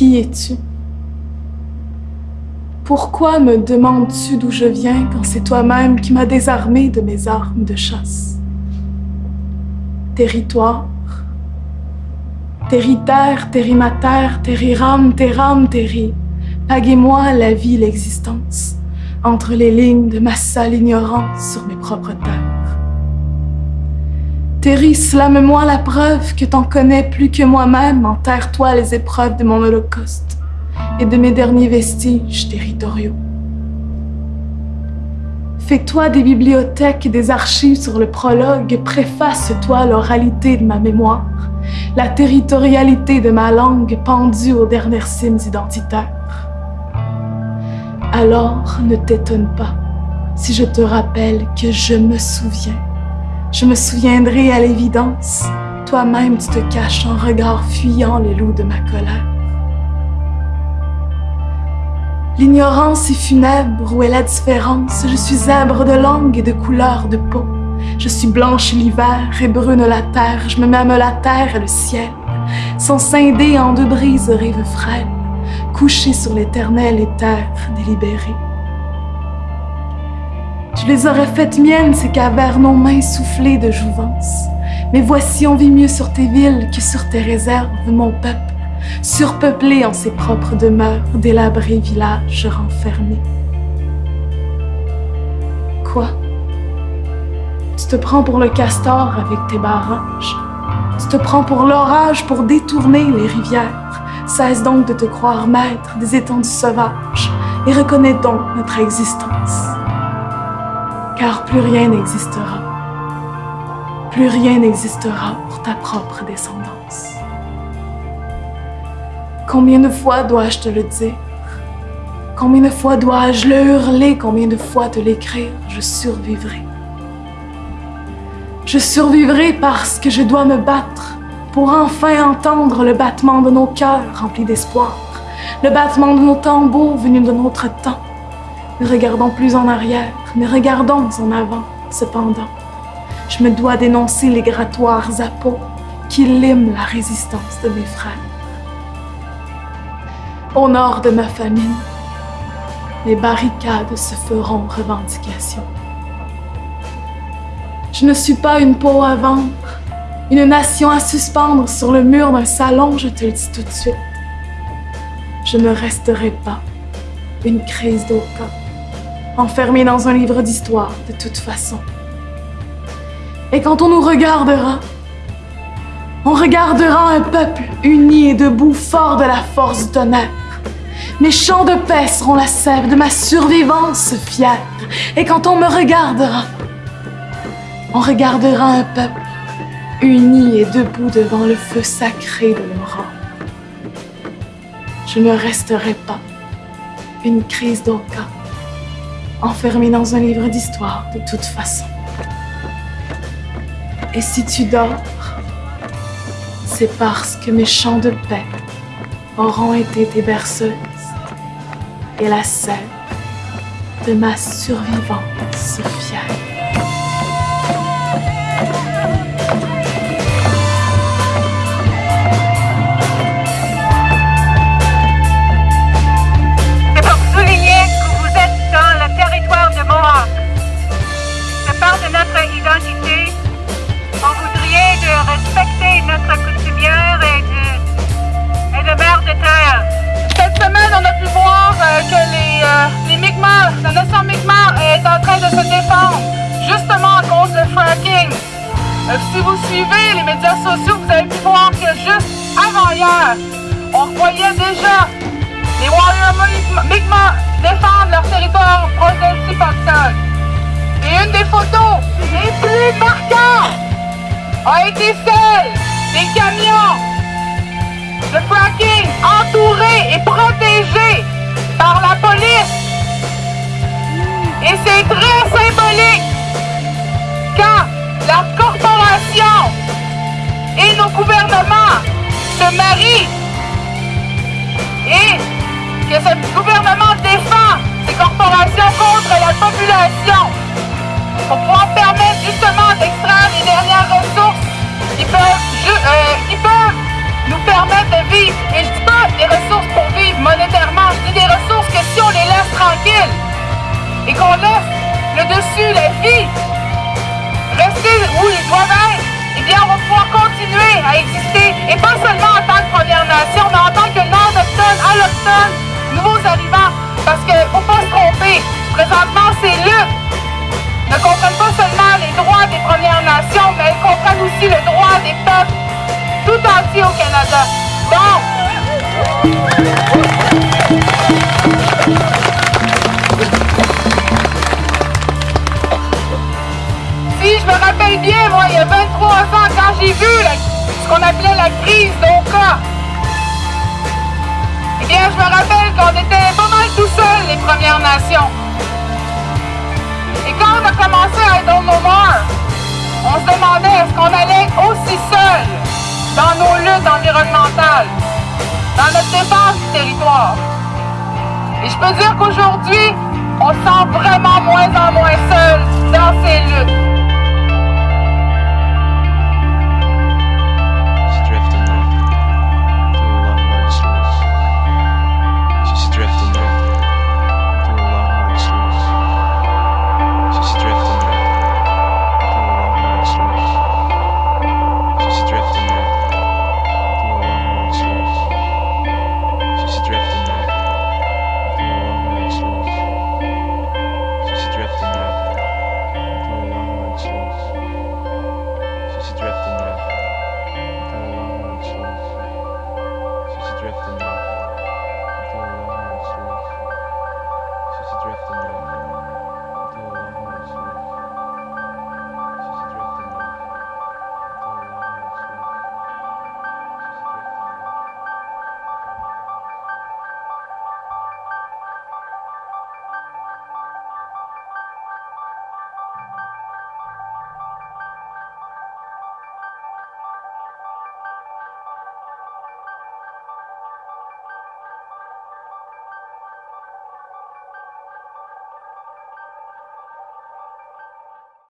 Qui es-tu? Pourquoi me demandes-tu d'où je viens quand c'est toi-même qui m'as désarmé de mes armes de chasse? Territoire, territaire, terrimater, terriram, terram, terri, paguez-moi la vie, l'existence, entre les lignes de ma sale ignorance sur mes propres terres. Terry, slame-moi la preuve que t'en connais plus que moi-même, enterre-toi les épreuves de mon holocauste et de mes derniers vestiges territoriaux. Fais-toi des bibliothèques et des archives sur le prologue, préface-toi l'oralité de ma mémoire, la territorialité de ma langue pendue aux dernières cimes identitaires. Alors ne t'étonne pas si je te rappelle que je me souviens je me souviendrai à l'évidence, toi-même tu te caches en regard fuyant les loups de ma colère. L'ignorance est funèbre, où est la différence Je suis zèbre de langue et de couleur de peau. Je suis blanche l'hiver et brune la terre, je me mets la terre et le ciel. Sont scindés en deux brises rives frêles, couchés sur l'éternel éther délibéré. Je les aurais faites miennes, ces cavernes aux mains soufflées de jouvence. Mais voici, on vit mieux sur tes villes que sur tes réserves, mon peuple, surpeuplé en ses propres demeures, délabrés villages renfermés. Quoi? Tu te prends pour le castor avec tes barrages. Tu te prends pour l'orage pour détourner les rivières. Cesse donc de te croire maître des étendues sauvages et reconnais donc notre existence car plus rien n'existera. Plus rien n'existera pour ta propre descendance. Combien de fois dois-je te le dire? Combien de fois dois-je le hurler? Combien de fois te l'écrire? Je survivrai. Je survivrai parce que je dois me battre pour enfin entendre le battement de nos cœurs remplis d'espoir, le battement de nos tambours venus de notre temps, ne regardons plus en arrière, mais regardons en avant, cependant. Je me dois dénoncer les grattoirs à peau qui liment la résistance de mes frères. Au nord de ma famine, les barricades se feront revendication. Je ne suis pas une peau à vendre, une nation à suspendre sur le mur d'un salon, je te le dis tout de suite. Je ne resterai pas une crise d'aucun enfermés dans un livre d'histoire de toute façon. Et quand on nous regardera, on regardera un peuple uni et debout, fort de la force du tonnerre. Mes chants de paix seront la sève de ma survivance fière. Et quand on me regardera, on regardera un peuple uni et debout devant le feu sacré de rangs. Je ne resterai pas une crise d'aucun enfermé dans un livre d'histoire de toute façon. Et si tu dors, c'est parce que mes chants de paix auront été tes berceuses et la sève de ma survivance fière. De respecter notre coutumière et de, et de mère de terre. Cette semaine, on a pu voir euh, que les, euh, les Mi'kmaq, la nation Mi'kmaq est en train de se défendre, justement à cause du fracking. Euh, si vous suivez les médias sociaux, vous avez pu voir que juste avant hier, on voyait déjà les Warriors Mi'kmaq défendre leur territoire proche de a été celle des camions de fracking entourés et protégés par la police. Et c'est très symbolique quand la corporation et nos gouvernements se marient et que ce gouvernement défend ces corporations contre la population pour pouvoir permettre justement d'extraire les dernières peuvent, peuvent nous permettre de vivre. Ils peuvent des ressources pour vivre monétairement. Je dis des ressources que si on les laisse tranquilles et qu'on laisse le dessus, la vie, rester où ils doivent être, eh bien, on va pouvoir continuer à exister. Et pas seulement en tant que Première Nation, mais en tant que Nord-Autochtone, Alloctone, nouveaux arrivants. Parce qu'il ne faut pas se tromper. Présentement, ces luttes ne comprennent pas seulement mais elles comprennent aussi le droit des peuples tout entiers au Canada. Donc, si je me rappelle bien, moi, il y a 23 ans, quand j'ai vu ce qu'on appelait la crise d'Oka, eh bien, je me rappelle qu'on était pas mal tout seuls, les Premières Nations. Et quand on a commencé à être au No More, on se demandait est-ce qu'on allait aussi seul dans nos luttes environnementales, dans notre défense du territoire? Et je peux dire qu'aujourd'hui, on se sent vraiment moins en moins seul dans ces luttes.